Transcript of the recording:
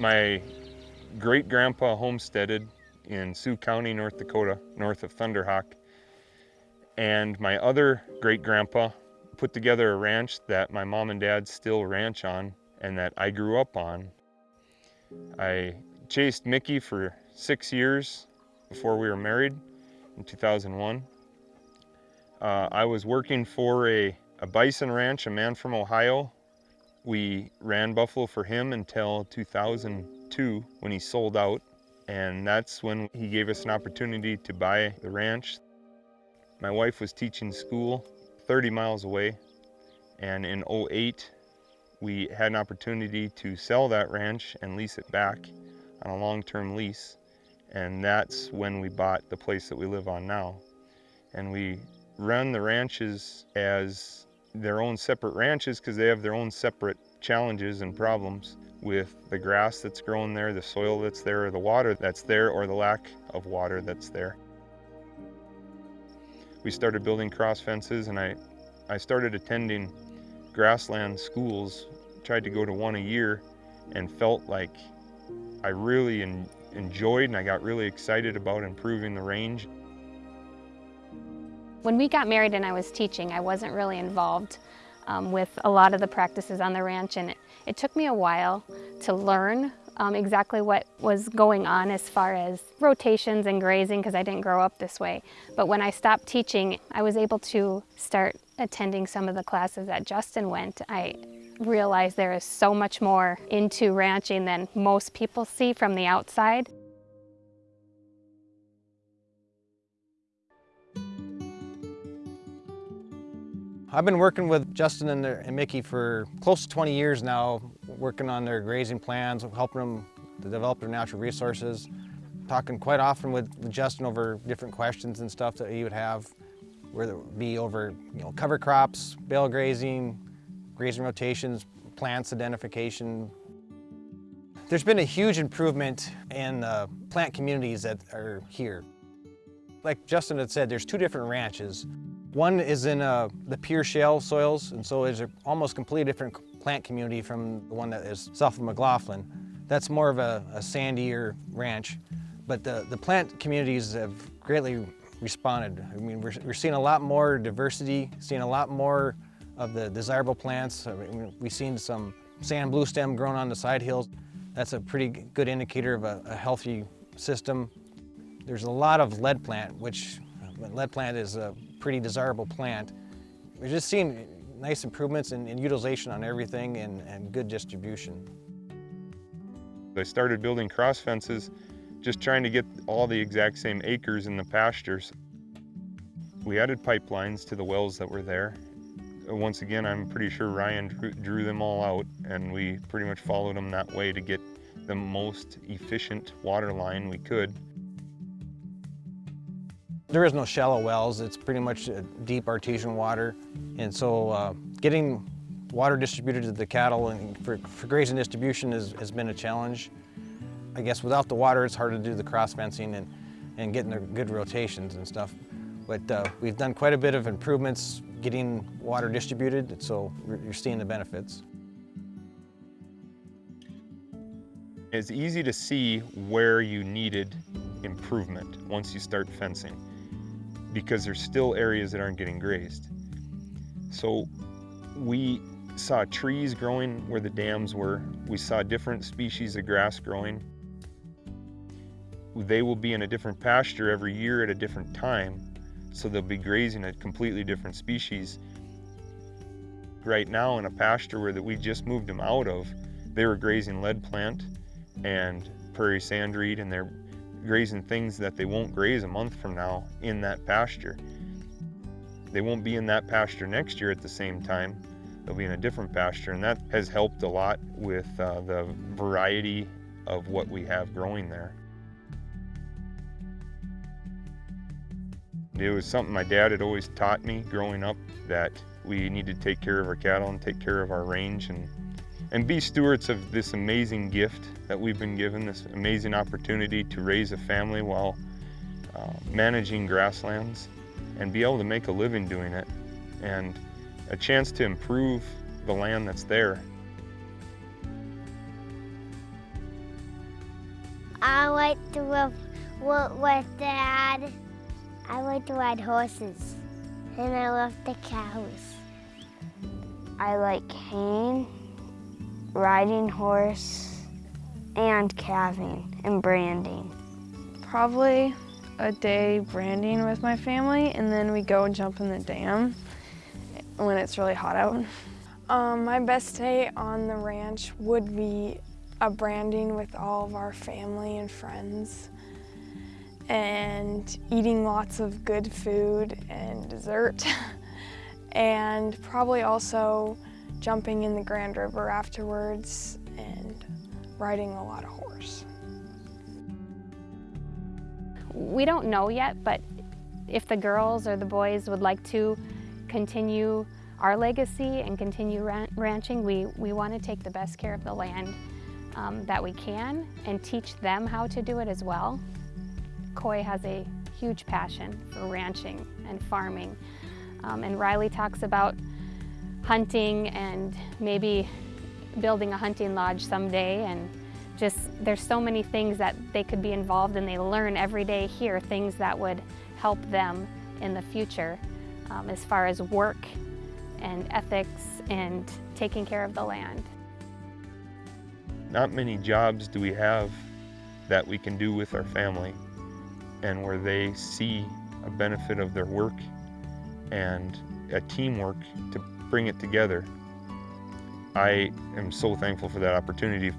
My great-grandpa homesteaded in Sioux County, North Dakota, north of Thunder Hawk. And my other great-grandpa put together a ranch that my mom and dad still ranch on and that I grew up on. I chased Mickey for six years before we were married in 2001. Uh, I was working for a, a bison ranch, a man from Ohio. We ran buffalo for him until 2002 when he sold out. And that's when he gave us an opportunity to buy the ranch. My wife was teaching school 30 miles away. And in 08, we had an opportunity to sell that ranch and lease it back on a long-term lease. And that's when we bought the place that we live on now. And we run the ranches as their own separate ranches because they have their own separate challenges and problems with the grass that's growing there, the soil that's there, or the water that's there, or the lack of water that's there. We started building cross fences and I, I started attending grassland schools, tried to go to one a year and felt like I really en enjoyed and I got really excited about improving the range. When we got married and I was teaching, I wasn't really involved um, with a lot of the practices on the ranch and it, it took me a while to learn um, exactly what was going on as far as rotations and grazing because I didn't grow up this way. But when I stopped teaching, I was able to start attending some of the classes that Justin went. I realized there is so much more into ranching than most people see from the outside. I've been working with Justin and, and, Mickey for close to 20 years now, working on their grazing plans, helping them to develop their natural resources, talking quite often with, Justin over different questions and stuff that he would have, whether it be over you know, cover crops, bale grazing, grazing rotations, plants identification. There's been a huge improvement in uh, plant communities that are here. Like Justin had said, there's two different ranches. One is in uh, the pure shale soils, and so it's almost completely different plant community from the one that is south of McLaughlin. That's more of a, a sandier ranch, but the, the plant communities have greatly responded. I mean, we're, we're seeing a lot more diversity, seeing a lot more of the desirable plants. I mean, we've seen some sand blue stem growing on the side hills. That's a pretty good indicator of a, a healthy system. There's a lot of lead plant, which lead plant is a pretty desirable plant. We're just seeing nice improvements in, in utilization on everything and, and good distribution. I started building cross fences just trying to get all the exact same acres in the pastures. We added pipelines to the wells that were there. Once again, I'm pretty sure Ryan drew, drew them all out and we pretty much followed them that way to get the most efficient water line we could. There is no shallow wells, it's pretty much deep artesian water. And so uh, getting water distributed to the cattle and for, for grazing distribution is, has been a challenge. I guess without the water it's hard to do the cross fencing and, and getting the good rotations and stuff. But uh, we've done quite a bit of improvements getting water distributed, so you're seeing the benefits. It's easy to see where you needed improvement once you start fencing because there's still areas that aren't getting grazed. So we saw trees growing where the dams were. We saw different species of grass growing. They will be in a different pasture every year at a different time, so they'll be grazing a completely different species. Right now in a pasture where that we just moved them out of, they were grazing lead plant and prairie sandreed and they're grazing things that they won't graze a month from now in that pasture. They won't be in that pasture next year at the same time. They'll be in a different pasture, and that has helped a lot with uh, the variety of what we have growing there. It was something my dad had always taught me growing up that we need to take care of our cattle and take care of our range and and be stewards of this amazing gift that we've been given, this amazing opportunity to raise a family while uh, managing grasslands and be able to make a living doing it and a chance to improve the land that's there. I like to work, with Dad. I like to ride horses, and I love the cows. I like haying, riding horse, and calving and branding. Probably a day branding with my family, and then we go and jump in the dam when it's really hot out. Um, my best day on the ranch would be a branding with all of our family and friends and eating lots of good food and dessert and probably also jumping in the Grand River afterwards and riding a lot of horse. We don't know yet, but if the girls or the boys would like to continue our legacy and continue ran ranching, we, we want to take the best care of the land um, that we can and teach them how to do it as well. Coy has a huge passion for ranching and farming. Um, and Riley talks about hunting and maybe building a hunting lodge someday and just there's so many things that they could be involved in. They learn every day here things that would help them in the future um, as far as work and ethics and taking care of the land. Not many jobs do we have that we can do with our family and where they see a benefit of their work and a teamwork to bring it together. I am so thankful for that opportunity.